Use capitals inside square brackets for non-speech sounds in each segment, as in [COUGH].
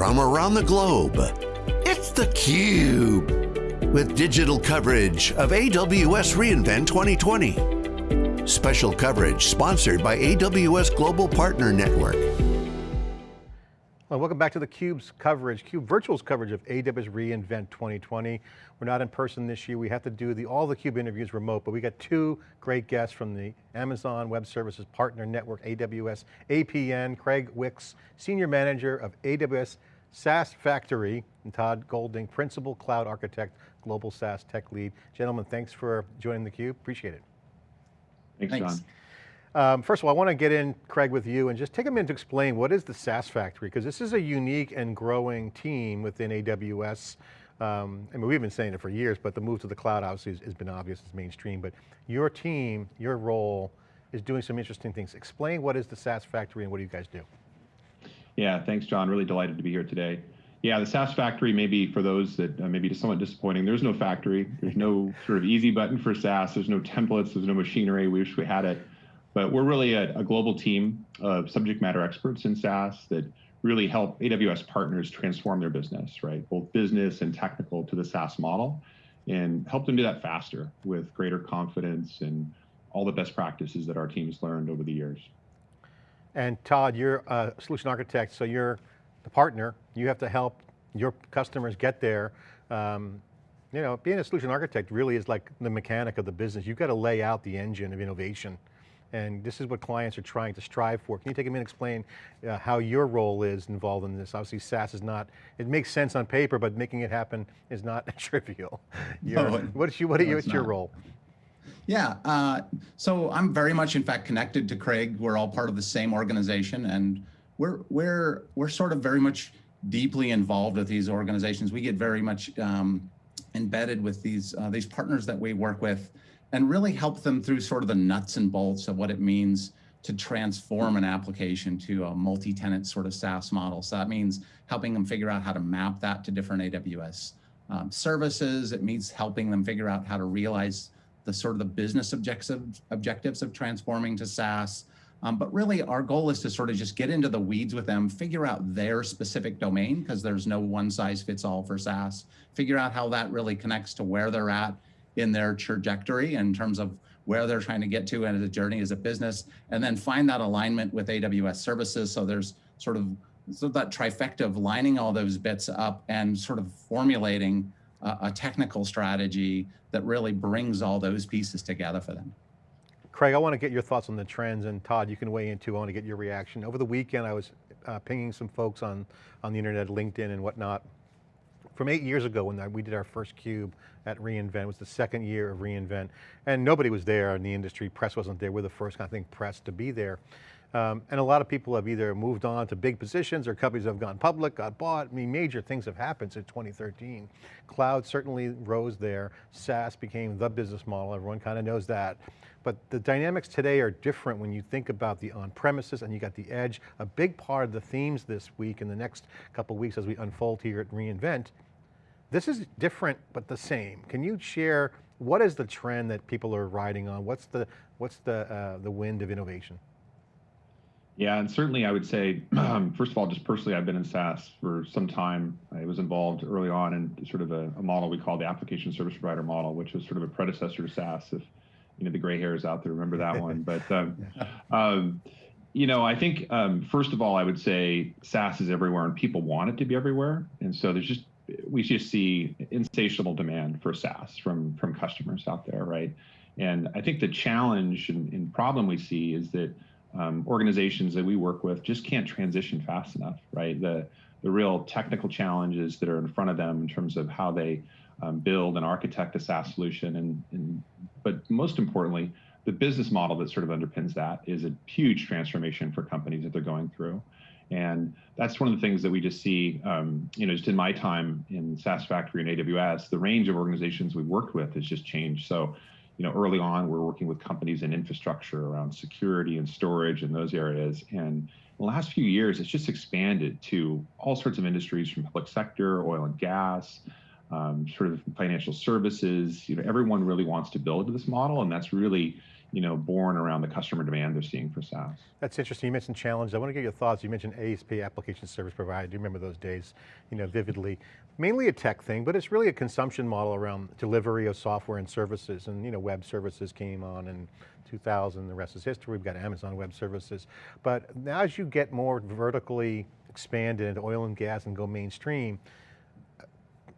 from around the globe. It's theCUBE, with digital coverage of AWS reInvent 2020. Special coverage sponsored by AWS Global Partner Network. Well, welcome back to theCUBE's coverage, CUBE Virtual's coverage of AWS reInvent 2020. We're not in person this year. We have to do the, all the CUBE interviews remote, but we got two great guests from the Amazon Web Services Partner Network, AWS APN, Craig Wicks, Senior Manager of AWS SaaS Factory, and Todd Golding, Principal Cloud Architect, Global SaaS Tech Lead. Gentlemen, thanks for joining theCUBE, appreciate it. Thanks, Thanks. John. Um, first of all, I want to get in, Craig, with you and just take a minute to explain what is the SaaS Factory, because this is a unique and growing team within AWS. Um, I mean, we've been saying it for years, but the move to the cloud obviously has, has been obvious, it's mainstream, but your team, your role is doing some interesting things. Explain what is the SaaS Factory and what do you guys do? Yeah, thanks, John. Really delighted to be here today. Yeah, the SaaS factory, maybe for those that uh, maybe somewhat disappointing, there's no factory. There's no sort of easy button for SaaS. There's no templates. There's no machinery. We wish we had it. But we're really a, a, global team of subject matter experts in SaaS that really help AWS partners transform their business, right? Both business and technical to the SaaS model and help them do that faster with greater confidence and all the best practices that our team has learned over the years. And Todd, you're a solution architect, so you're the partner. You have to help your customers get there. Um, you know, being a solution architect really is like the mechanic of the business. You've got to lay out the engine of innovation and this is what clients are trying to strive for. Can you take a minute and explain uh, how your role is involved in this? Obviously SaaS is not, it makes sense on paper, but making it happen is not [LAUGHS] trivial. No, what's, you, what are you, what's your role? Yeah, uh, so I'm very much in fact connected to Craig. We're all part of the same organization and we're, we're, we're sort of very much deeply involved with these organizations. We get very much um, embedded with these, uh, these partners that we work with and really help them through sort of the nuts and bolts of what it means to transform an application to a multi-tenant sort of SaaS model. So that means helping them figure out how to map that to different AWS um, services. It means helping them figure out how to realize the sort of the business objectives, objectives of transforming to SaaS. Um, but really our goal is to sort of just get into the weeds with them, figure out their specific domain, because there's no one size fits all for SaaS, figure out how that really connects to where they're at in their trajectory in terms of where they're trying to get to and the journey as a business, and then find that alignment with AWS services. So there's sort of so that trifecta of lining all those bits up and sort of formulating a, a technical strategy that really brings all those pieces together for them. Craig, I want to get your thoughts on the trends, and Todd, you can weigh in too. I want to get your reaction. Over the weekend, I was uh, pinging some folks on, on the internet, LinkedIn and whatnot, from eight years ago when we did our first cube at reInvent, it was the second year of reInvent, and nobody was there in the industry, press wasn't there, we're the first, I think, press to be there. Um, and a lot of people have either moved on to big positions or companies have gone public, got bought. I mean, major things have happened since 2013. Cloud certainly rose there. SaaS became the business model. Everyone kind of knows that. But the dynamics today are different when you think about the on-premises and you got the edge. A big part of the themes this week and the next couple weeks as we unfold here at reInvent this is different, but the same. Can you share, what is the trend that people are riding on? What's the, what's the, uh, the wind of innovation? Yeah, and certainly I would say, um, [CLEARS THROAT] first of all, just personally, I've been in SaaS for some time. I was involved early on in sort of a, a model we call the application service provider model, which was sort of a predecessor to SaaS. If you know the gray hairs out there remember that one, but um, [LAUGHS] um, you know, I think um, first of all, I would say SaaS is everywhere, and people want it to be everywhere, and so there's just we just see insatiable demand for SaaS from from customers out there, right? And I think the challenge and, and problem we see is that organizations that we work with just can't transition fast enough, right? The the real technical challenges that are in front of them in terms of how they um, build and architect a SaaS solution, and, and but most importantly, the business model that sort of underpins that is a huge transformation for companies that they're going through. And that's one of the things that we just see, um, you know, just in my time in SaaS Factory and AWS, the range of organizations we've worked with has just changed. So, you know, early on, we're working with companies in infrastructure around security and storage and those areas. And the last few years, it's just expanded to all sorts of industries from public sector, oil and gas, um, sort of financial services. You know, everyone really wants to build this model, and that's really you know, born around the customer demand they're seeing for SaaS. That's interesting. You mentioned challenge. I want to get your thoughts. You mentioned ASP, application service provider. Do you remember those days, you know, vividly? Mainly a tech thing, but it's really a consumption model around delivery of software and services. And you know, web services came on in 2000, the rest is history. We've got Amazon Web Services. But now as you get more vertically expanded into oil and gas and go mainstream,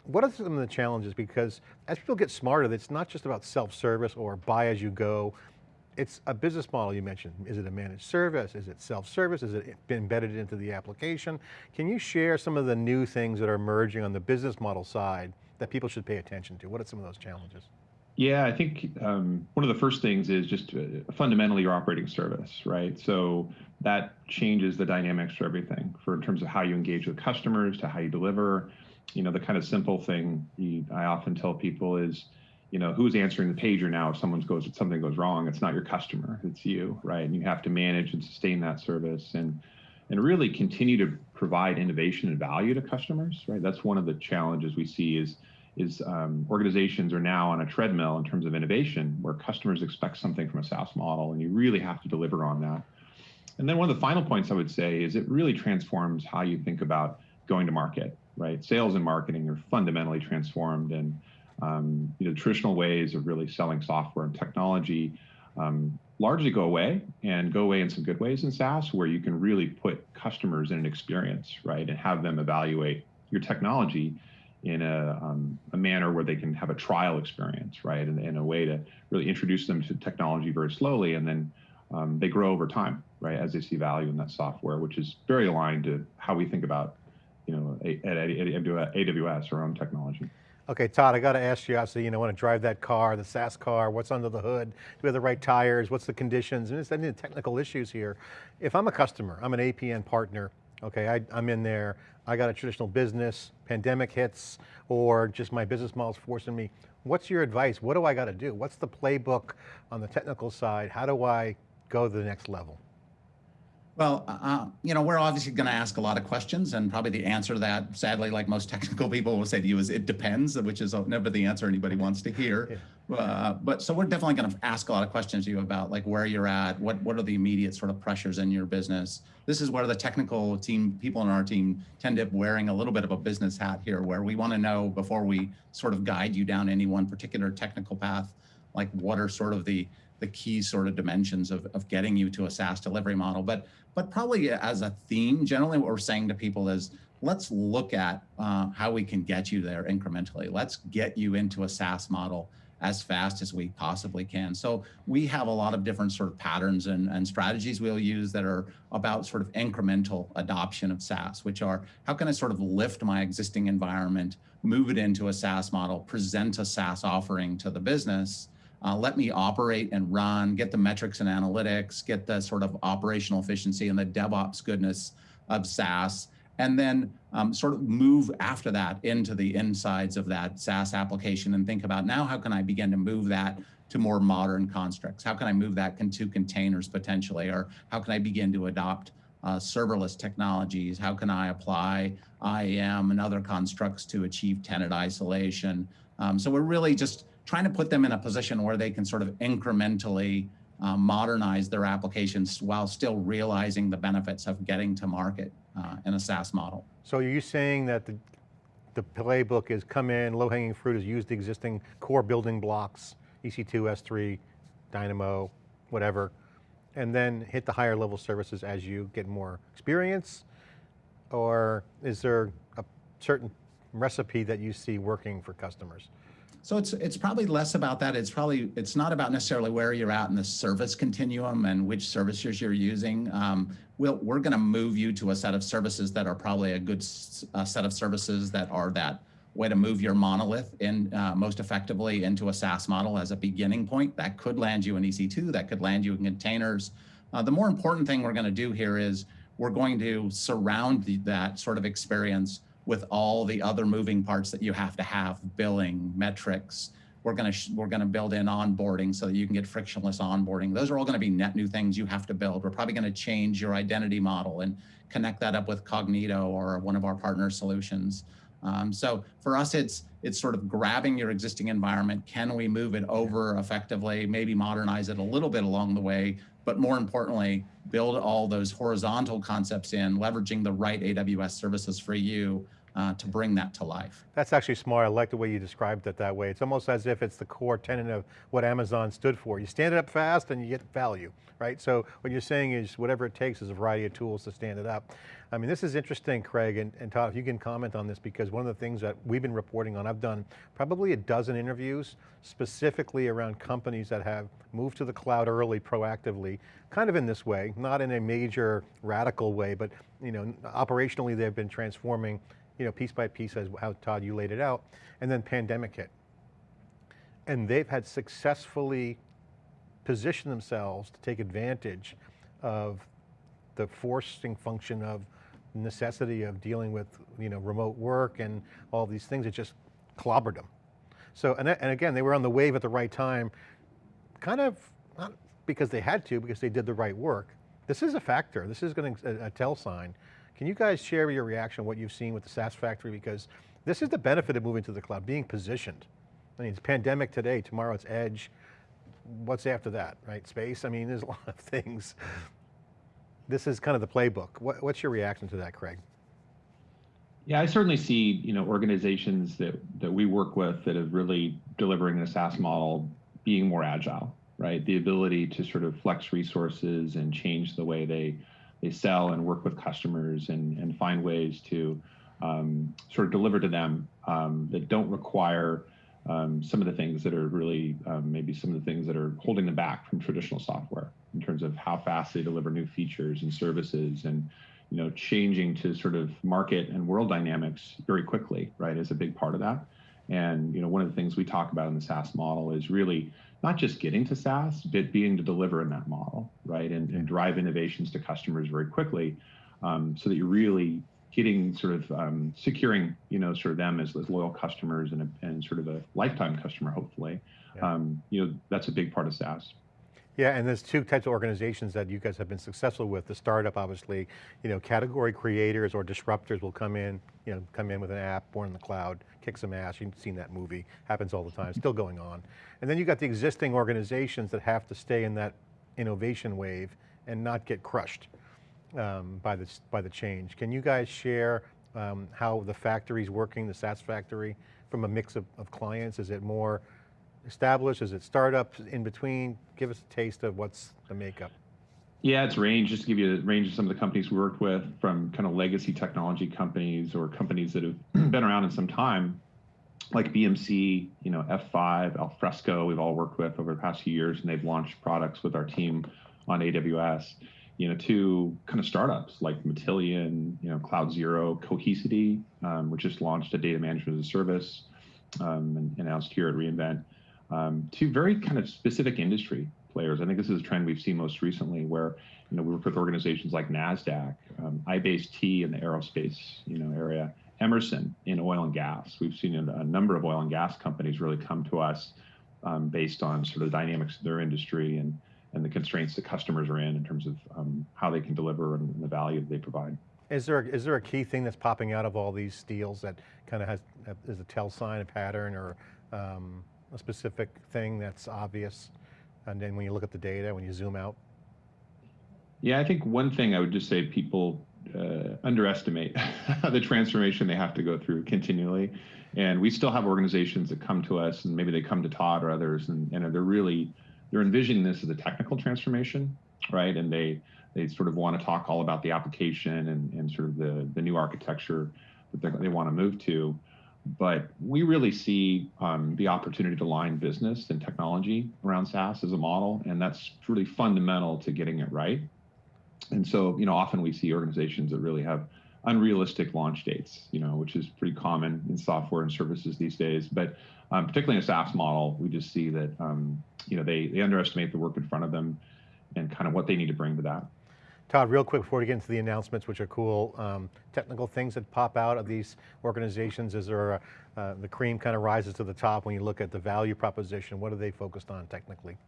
what are some of the challenges? Because as people get smarter, it's not just about self-service or buy as you go, it's a business model you mentioned. Is it a managed service? Is it self-service? Is it embedded into the application? Can you share some of the new things that are emerging on the business model side that people should pay attention to? What are some of those challenges? Yeah, I think um, one of the first things is just uh, fundamentally your operating service, right? So that changes the dynamics for everything, for in terms of how you engage with customers, to how you deliver. You know, the kind of simple thing I often tell people is, you know, who's answering the pager now if someone goes if something goes wrong? It's not your customer, it's you, right? And you have to manage and sustain that service and and really continue to provide innovation and value to customers, right? That's one of the challenges we see is is um, organizations are now on a treadmill in terms of innovation where customers expect something from a SaaS model and you really have to deliver on that. And then one of the final points I would say is it really transforms how you think about going to market, right? Sales and marketing are fundamentally transformed and um, you know, traditional ways of really selling software and technology um, largely go away and go away in some good ways in SaaS where you can really put customers in an experience, right? And have them evaluate your technology in a, um, a manner where they can have a trial experience, right? And in a way to really introduce them to technology very slowly and then um, they grow over time, right? As they see value in that software, which is very aligned to how we think about, you know, at AWS, or our own technology. Okay, Todd, I got to ask you, obviously, you know, want to drive that car, the SaaS car, what's under the hood? Do we have the right tires? What's the conditions? And it's any technical issues here. If I'm a customer, I'm an APN partner, okay, I, am in there, I got a traditional business, pandemic hits, or just my business model's forcing me. What's your advice? What do I got to do? What's the playbook on the technical side? How do I go to the next level? Well, uh, uh, you know, we're obviously going to ask a lot of questions, and probably the answer to that, sadly, like most [LAUGHS] technical people will say to you, is it depends, which is never the answer anybody wants to hear. Yeah. Uh, but so we're definitely going to ask a lot of questions to you about like where you're at, what what are the immediate sort of pressures in your business. This is where the technical team, people in our team, tend to be wearing a little bit of a business hat here, where we want to know before we sort of guide you down any one particular technical path, like what are sort of the the key sort of dimensions of, of getting you to a SaaS delivery model. But but probably as a theme, generally what we're saying to people is, let's look at uh, how we can get you there incrementally. Let's get you into a SaaS model as fast as we possibly can. So we have a lot of different sort of patterns and, and strategies we'll use that are about sort of incremental adoption of SaaS, which are how can I sort of lift my existing environment, move it into a SaaS model, present a SaaS offering to the business, uh, let me operate and run, get the metrics and analytics, get the sort of operational efficiency and the DevOps goodness of SaaS, and then um, sort of move after that into the insides of that SaaS application and think about now how can I begin to move that to more modern constructs? How can I move that into containers potentially? Or how can I begin to adopt uh, serverless technologies? How can I apply IAM and other constructs to achieve tenant isolation? Um, so we're really just trying to put them in a position where they can sort of incrementally uh, modernize their applications while still realizing the benefits of getting to market uh, in a SaaS model. So are you saying that the, the playbook is come in, low hanging fruit is use the existing core building blocks, EC2, S3, Dynamo, whatever, and then hit the higher level services as you get more experience? Or is there a certain recipe that you see working for customers? So it's it's probably less about that. It's probably it's not about necessarily where you're at in the service continuum and which services you're using. Um, we'll, we're going to move you to a set of services that are probably a good set of services that are that way to move your monolith in uh, most effectively into a SaaS model as a beginning point. That could land you in EC2. That could land you in containers. Uh, the more important thing we're going to do here is we're going to surround the, that sort of experience with all the other moving parts that you have to have, billing, metrics. We're going to we're going to build in onboarding so that you can get frictionless onboarding. Those are all going to be net new things you have to build. We're probably going to change your identity model and connect that up with Cognito or one of our partner solutions. Um, so for us, it's it's sort of grabbing your existing environment. Can we move it over effectively? Maybe modernize it a little bit along the way, but more importantly, build all those horizontal concepts in, leveraging the right AWS services for you uh, to bring that to life. That's actually smart. I like the way you described it that way. It's almost as if it's the core tenet of what Amazon stood for. You stand it up fast and you get value, right? So what you're saying is whatever it takes is a variety of tools to stand it up. I mean, this is interesting, Craig, and, and Todd, if you can comment on this, because one of the things that we've been reporting on, I've done probably a dozen interviews specifically around companies that have moved to the cloud early proactively, kind of in this way, not in a major radical way, but you know, operationally they've been transforming you know, piece by piece as how Todd, you laid it out, and then pandemic hit. And they've had successfully positioned themselves to take advantage of the forcing function of necessity of dealing with you know, remote work and all these things, it just clobbered them. So, and, and again, they were on the wave at the right time, kind of, not because they had to, because they did the right work. This is a factor, this is going to a, a tell sign. Can you guys share your reaction, what you've seen with the SaaS factory? Because this is the benefit of moving to the cloud, being positioned. I mean, it's pandemic today, tomorrow it's edge. What's after that, right? Space, I mean, there's a [LAUGHS] lot of things. This is kind of the playbook. What, what's your reaction to that, Craig? Yeah, I certainly see you know organizations that that we work with that are really delivering a SaaS model being more agile, right? The ability to sort of flex resources and change the way they they sell and work with customers and, and find ways to um, sort of deliver to them um, that don't require um, some of the things that are really um, maybe some of the things that are holding them back from traditional software in terms of how fast they deliver new features and services and you know changing to sort of market and world dynamics very quickly right is a big part of that and you know one of the things we talk about in the SaaS model is really not just getting to SaaS, but being to deliver in that model, right? And, and drive innovations to customers very quickly um, so that you're really getting sort of um, securing, you know, sort of them as, as loyal customers and, a, and sort of a lifetime customer, hopefully. Yeah. Um, you know, that's a big part of SaaS. Yeah, and there's two types of organizations that you guys have been successful with. The startup, obviously, you know, category creators or disruptors will come in, you know, come in with an app born in the cloud, kick some ass. You've seen that movie, happens all the time, still going on. And then you've got the existing organizations that have to stay in that innovation wave and not get crushed um, by, the, by the change. Can you guys share um, how the factory's working, the SaaS factory, from a mix of, of clients? Is it more established? Is it startups in between? Give us a taste of what's the makeup. Yeah, it's range. Just to give you a range of some of the companies we worked with, from kind of legacy technology companies or companies that have [CLEARS THROAT] been around in some time, like BMC, you know, F5, Alfresco. We've all worked with over the past few years, and they've launched products with our team on AWS. You know, to kind of startups like Matillion, you know, CloudZero, Cohesity, um, which just launched a data management as a service, um, and announced here at reInvent um, to very kind of specific industry players. I think this is a trend we've seen most recently where, you know, we work with organizations like NASDAQ, um, iBASEt in the aerospace, you know, area, Emerson in oil and gas. We've seen a, number of oil and gas companies really come to us um, based on sort of the dynamics of their industry and, and the constraints that customers are in in terms of um, how they can deliver and the value that they provide. Is there, is there a key thing that's popping out of all these deals that kind of has, is a tell sign, a pattern, or um, a specific thing that's obvious? And then when you look at the data, when you zoom out? Yeah, I think one thing I would just say people uh, underestimate [LAUGHS] the transformation they have to go through continually. And we still have organizations that come to us and maybe they come to Todd or others and, and they're really, they're envisioning this as a technical transformation, right? And they, they sort of want to talk all about the application and, and sort of the, the new architecture that they want to move to but we really see um, the opportunity to line business and technology around SaaS as a model, and that's really fundamental to getting it right. And so, you know, often we see organizations that really have unrealistic launch dates, you know, which is pretty common in software and services these days. But um, particularly in a SaaS model, we just see that, um, you know, they, they underestimate the work in front of them and kind of what they need to bring to that. Todd, real quick before we get into the announcements, which are cool, um, technical things that pop out of these organizations, is there a, uh, the cream kind of rises to the top when you look at the value proposition, what are they focused on technically?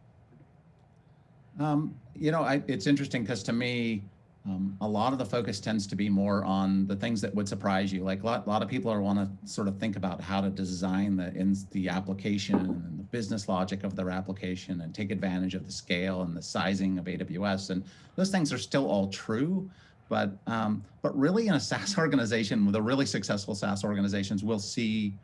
Um, you know, I, it's interesting because to me, um, a lot of the focus tends to be more on the things that would surprise you. Like a lot, a lot of people are want to sort of think about how to design the in the application and the business logic of their application and take advantage of the scale and the sizing of AWS. And those things are still all true, but um, but really in a SaaS [LAUGHS] organization, the really successful SaaS organizations will see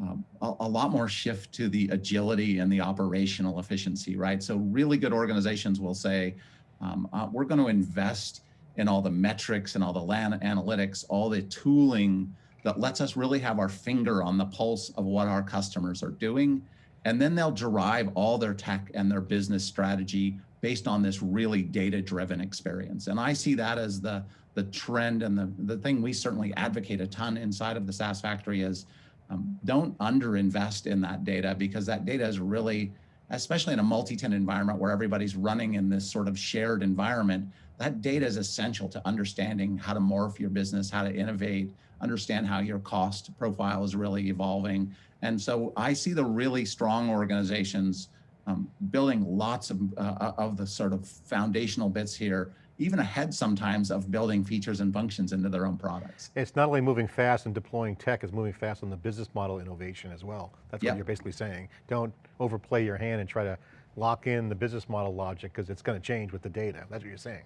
um, a, a, lot more shift to the agility and the operational efficiency, right? So really good organizations will say, um, uh, we're going to invest in all the metrics and all the analytics, all the tooling that lets us really have our finger on the pulse of what our customers are doing. And then they'll derive all their tech and their business strategy based on this really data-driven experience. And I see that as the, the trend and the, the thing we certainly advocate a ton inside of the SaaS factory is um, don't underinvest in that data because that data is really, especially in a multi-tenant environment where everybody's running in this sort of shared environment, that data is essential to understanding how to morph your business, how to innovate, understand how your cost profile is really evolving. And so I see the really strong organizations um, building lots of, uh, of the sort of foundational bits here even ahead sometimes of building features and functions into their own products. It's not only moving fast and deploying tech, it's moving fast on the business model innovation as well. That's what you're basically saying. Don't overplay your hand and try to lock in the business model logic because it's going to change with the data. That's what you're saying.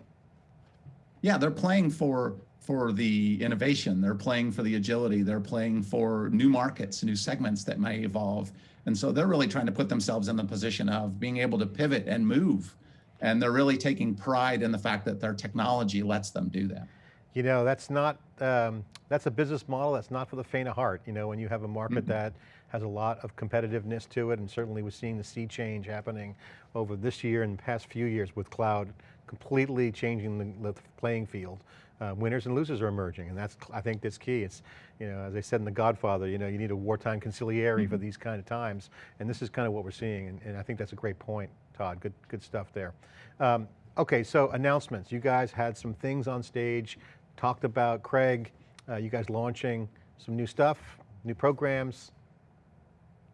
Yeah, they're playing for for the innovation. They're playing for the agility. They're playing for new markets, new segments that may evolve. And so they're really trying to put themselves in the position of being able to pivot and move and they're really taking pride in the fact that their technology lets them do that. You know, that's not, um, that's a business model that's not for the faint of heart. You know, when you have a market mm -hmm. that has a lot of competitiveness to it, and certainly we're seeing the sea change happening over this year and the past few years with cloud, completely changing the, the playing field. Uh, winners and losers are emerging, and that's, I think that's key. It's, you know, as I said in The Godfather, you know, you need a wartime consigliere mm -hmm. for these kind of times, and this is kind of what we're seeing, and, and I think that's a great point. Todd. Good, good stuff there. Um, okay, so announcements. You guys had some things on stage, talked about Craig, uh, you guys launching some new stuff, new programs.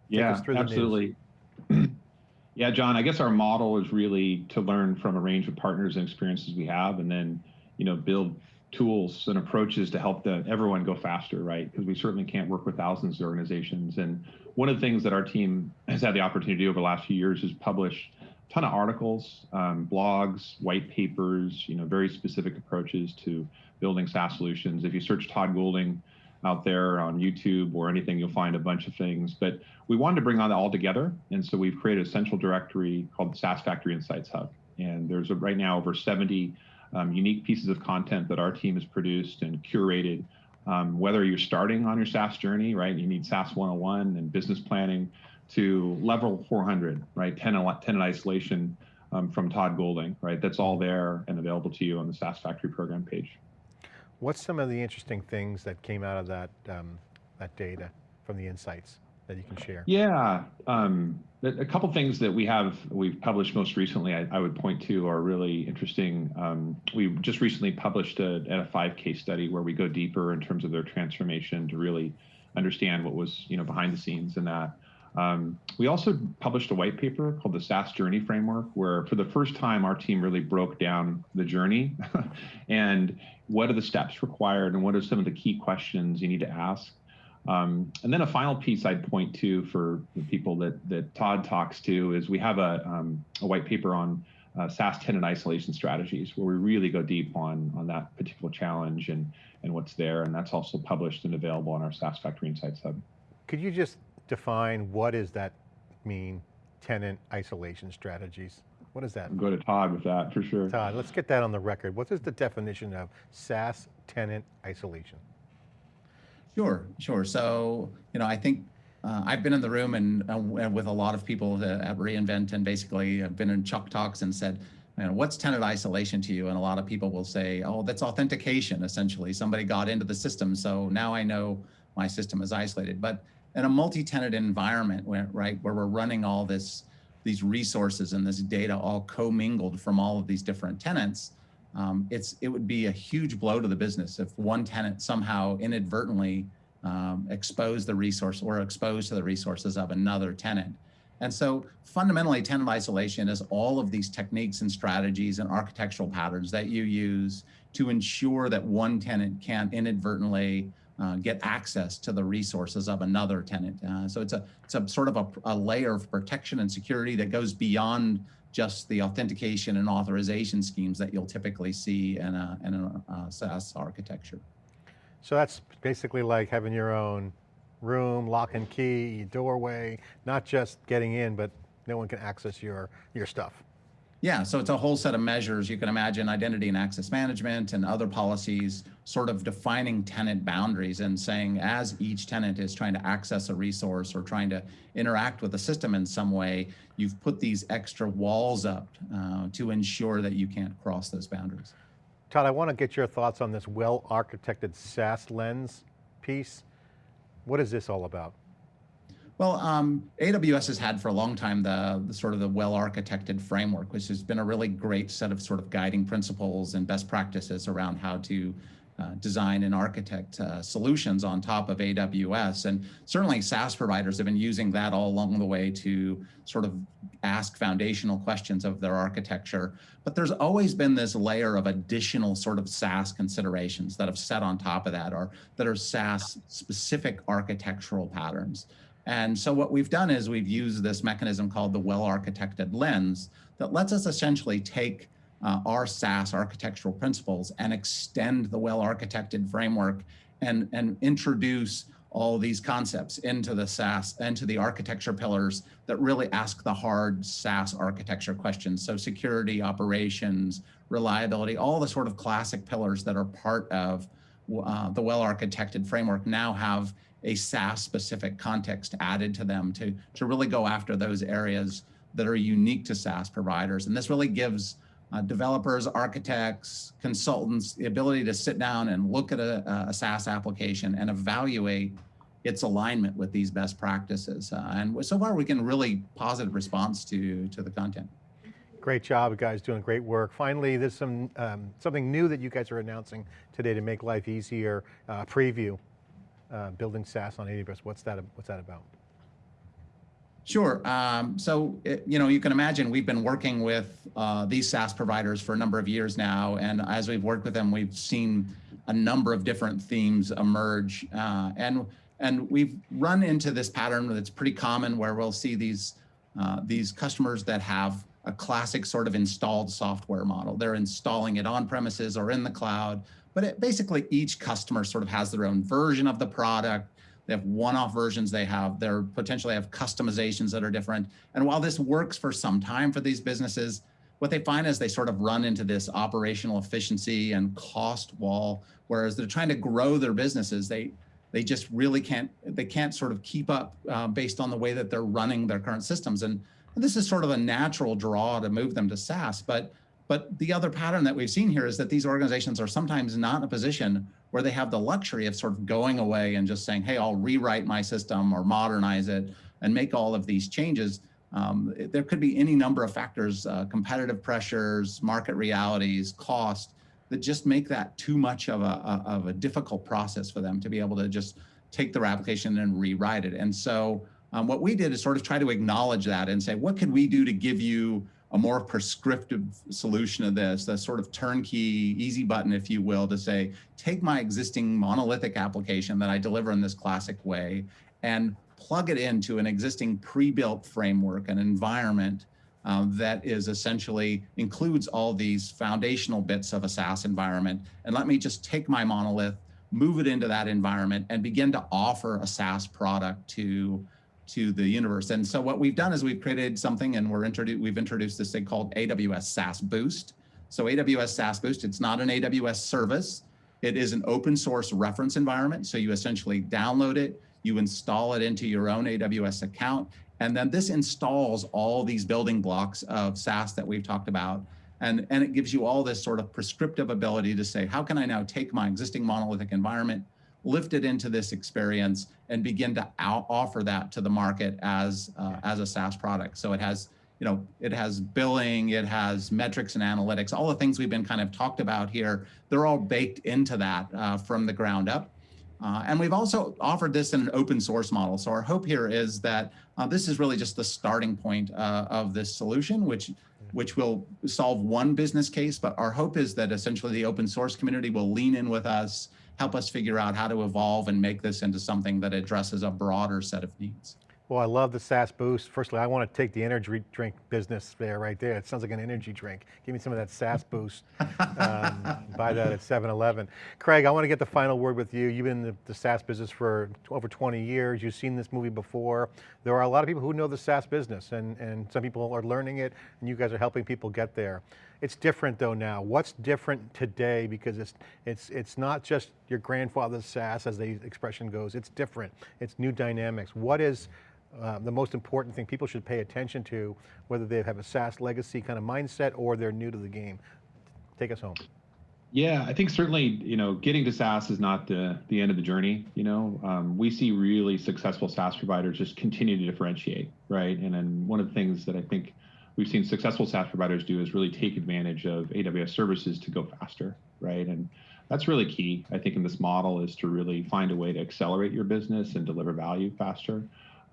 Yeah, absolutely. Yeah, John, I guess our model is really to learn from a range of partners and experiences we have and then, you know, build tools and approaches to help the, everyone go faster, right? Because we certainly can't work with thousands of organizations. And one of the things that our team has had the opportunity over the last few years is publish a ton of articles, um, blogs, white papers, you know, very specific approaches to building SaaS solutions. If you search Todd Golding out there on YouTube or anything, you'll find a bunch of things. But we wanted to bring on that all together. And so we've created a central directory called the SaaS Factory Insights Hub. And there's a, right now over 70 um, unique pieces of content that our team has produced and curated. Um, whether you're starting on your SaaS journey, right? You need SaaS 101 and business planning, to level 400, right? Tenant, tenant isolation um, from Todd Golding, right? That's all there and available to you on the SaaS Factory program page. What's some of the interesting things that came out of that, um, that data from the insights that you can share? Yeah, um, a couple things that we have, we've published most recently, I, I would point to are really interesting. Um, we just recently published a, a 5 case study where we go deeper in terms of their transformation to really understand what was you know behind the scenes in that. Um, we also published a white paper called the SaaS Journey Framework, where for the first time, our team really broke down the journey [LAUGHS] and what are the steps required and what are some of the key questions you need to ask. Um, and then a final piece I'd point to for the people that, that Todd talks to is we have a, um, a white paper on uh, SaaS tenant isolation strategies, where we really go deep on, on that particular challenge and, and what's there. And that's also published and available on our SaaS Factory Insights Hub. Could you just define what does that mean, tenant isolation strategies? What does that mean? Go to Todd with that for sure. Todd, let's get that on the record. What is the definition of SaaS tenant isolation? Sure, sure. So, you know, I think uh, I've been in the room and uh, with a lot of people at reInvent and basically I've been in Chalk Talks and said, you know, what's tenant isolation to you? And a lot of people will say, oh, that's authentication, essentially. Somebody got into the system, so now I know my system is isolated. But in a multi-tenant environment where, right, where we're running all this, these resources and this data all commingled from all of these different tenants, um, it's, it would be a huge blow to the business if one tenant somehow inadvertently um, exposed the resource or exposed to the resources of another tenant. And so fundamentally tenant isolation is all of these techniques and strategies and architectural patterns that you use to ensure that one tenant can't inadvertently uh, get access to the resources of another tenant. Uh, so it's a, it's a sort of a, a, layer of protection and security that goes beyond just the authentication and authorization schemes that you'll typically see in a, in a, a SaaS architecture. So that's basically like having your own room, lock and key, doorway, not just getting in, but no one can access your, your stuff. Yeah, so it's a whole set of measures. You can imagine identity and access management and other policies sort of defining tenant boundaries and saying as each tenant is trying to access a resource or trying to interact with the system in some way, you've put these extra walls up uh, to ensure that you can't cross those boundaries. Todd, I want to get your thoughts on this well-architected SaaS lens piece. What is this all about? Well, um, AWS has had for a long time the, the sort of the well-architected framework, which has been a really great set of sort of guiding principles and best practices around how to uh, design and architect uh, solutions on top of AWS. And certainly SaaS providers have been using that all along the way to sort of ask foundational questions of their architecture. But there's always been this layer of additional sort of SaaS considerations that have set on top of that or that are SaaS specific architectural patterns. And so what we've done is we've used this mechanism called the well-architected lens that lets us essentially take uh, our SaaS architectural principles and extend the well-architected framework and, and introduce all these concepts into the SaaS, into the architecture pillars that really ask the hard SaaS architecture questions. So security, operations, reliability, all the sort of classic pillars that are part of uh, the well-architected framework now have a SaaS specific context added to them to, to really go after those areas that are unique to SaaS providers. And this really gives uh, developers, architects, consultants, the ability to sit down and look at a, a SaaS application and evaluate its alignment with these best practices. Uh, and so far we can really positive response to, to the content. Great job, guys, doing great work. Finally, there's some um, something new that you guys are announcing today to make life easier, uh, preview uh, building SaaS on AWS. What's that, what's that about? Sure. Um, so, it, you know, you can imagine we've been working with uh, these SaaS providers for a number of years now. And as we've worked with them, we've seen a number of different themes emerge. Uh, and, and we've run into this pattern that's pretty common where we'll see these, uh, these customers that have a classic sort of installed software model. They're installing it on premises or in the cloud. But it, basically each customer sort of has their own version of the product. They have one-off versions they have. They're potentially have customizations that are different. And while this works for some time for these businesses, what they find is they sort of run into this operational efficiency and cost wall, whereas they're trying to grow their businesses. They they just really can't they can't sort of keep up uh, based on the way that they're running their current systems. And, and this is sort of a natural draw to move them to SaaS. But but the other pattern that we've seen here is that these organizations are sometimes not in a position where they have the luxury of sort of going away and just saying, hey, I'll rewrite my system or modernize it and make all of these changes. Um, there could be any number of factors, uh, competitive pressures, market realities, cost, that just make that too much of a, of a difficult process for them to be able to just take their application and rewrite it. And so um, what we did is sort of try to acknowledge that and say, what could we do to give you a more prescriptive solution of this, a sort of turnkey, easy button, if you will, to say, take my existing monolithic application that I deliver in this classic way and plug it into an existing pre-built framework, an environment um, that is essentially includes all these foundational bits of a SaaS environment. And let me just take my monolith, move it into that environment and begin to offer a SaaS product to to the universe. And so what we've done is we've created something and we're introduced, we've introduced this thing called AWS SaaS Boost. So AWS SaaS Boost, it's not an AWS service. It is an open source reference environment. So you essentially download it, you install it into your own AWS account, and then this installs all these building blocks of SaaS that we've talked about. And, and it gives you all this sort of prescriptive ability to say, how can I now take my existing monolithic environment, lift it into this experience and begin to out offer that to the market as uh, as a SaaS product. So it has you know it has billing, it has metrics and analytics, all the things we've been kind of talked about here. They're all baked into that uh, from the ground up. Uh, and we've also offered this in an open source model. So our hope here is that uh, this is really just the starting point uh, of this solution, which which will solve one business case. But our hope is that essentially the open source community will lean in with us, help us figure out how to evolve and make this into something that addresses a broader set of needs. Well, I love the SaaS boost. Firstly, I want to take the energy drink business there, right there. It sounds like an energy drink. Give me some of that SaaS boost. um, [LAUGHS] buy that at 7-Eleven. Craig, I want to get the final word with you. You've been in the, the SaaS business for over 20 years. You've seen this movie before. There are a lot of people who know the SaaS business and, and some people are learning it and you guys are helping people get there. It's different though now. What's different today? Because it's, it's, it's not just your grandfather's SaaS as the expression goes, it's different. It's new dynamics. What is, uh, the most important thing people should pay attention to, whether they have a SaaS legacy kind of mindset or they're new to the game. Take us home. Yeah, I think certainly, you know, getting to SaaS is not the the end of the journey. You know, um, we see really successful SaaS providers just continue to differentiate, right? And then one of the things that I think we've seen successful SaaS providers do is really take advantage of AWS services to go faster, right? And that's really key, I think, in this model is to really find a way to accelerate your business and deliver value faster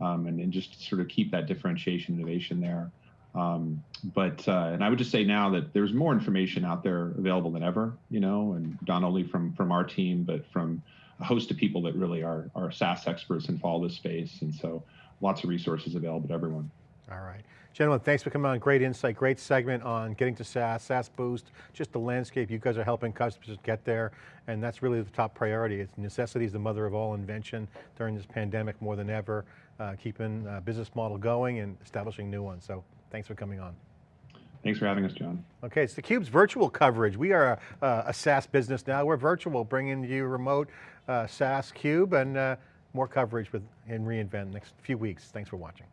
um, and, and just sort of keep that differentiation innovation there. Um, but uh, and I would just say now that there's more information out there available than ever, you know, and not only from from our team, but from a host of people that really are are SaaS experts and follow this space, and so lots of resources available to everyone. All right. Gentlemen, thanks for coming on. Great insight, great segment on getting to SaaS, SaaS Boost, just the landscape. You guys are helping customers get there, and that's really the top priority. It's necessity is the mother of all invention during this pandemic more than ever, uh, keeping uh, business model going and establishing new ones. So thanks for coming on. Thanks for having us, John. Okay, it's theCUBE's virtual coverage. We are a, a SaaS business now. We're virtual, bringing you remote uh, SaaS Cube and uh, more coverage with in reInvent next few weeks. Thanks for watching.